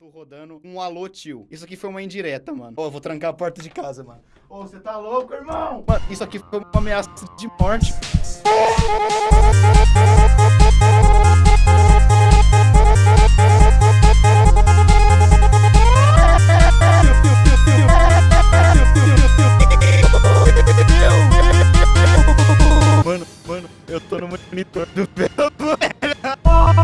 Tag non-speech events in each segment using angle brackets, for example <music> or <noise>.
Tô rodando um alô, tio. Isso aqui foi uma indireta, mano. Ô, eu vou trancar a porta de casa, mano. Ô, você tá louco, irmão? Mano, isso aqui foi uma ameaça de morte. Mano, mano, eu tô no monitor do velho. <laughs>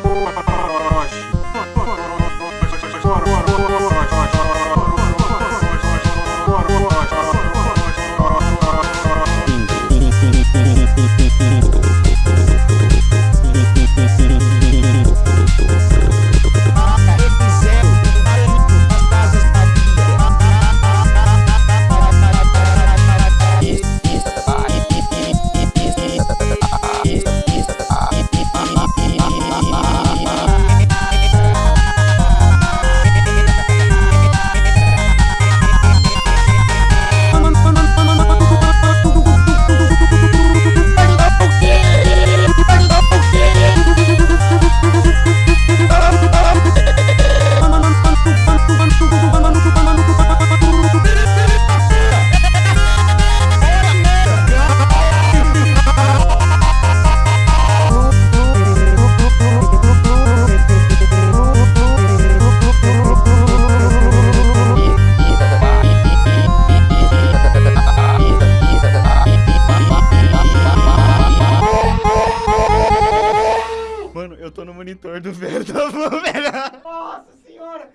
Помощь! Mano, eu tô no monitor do <laughs> velho da. Nossa senhora!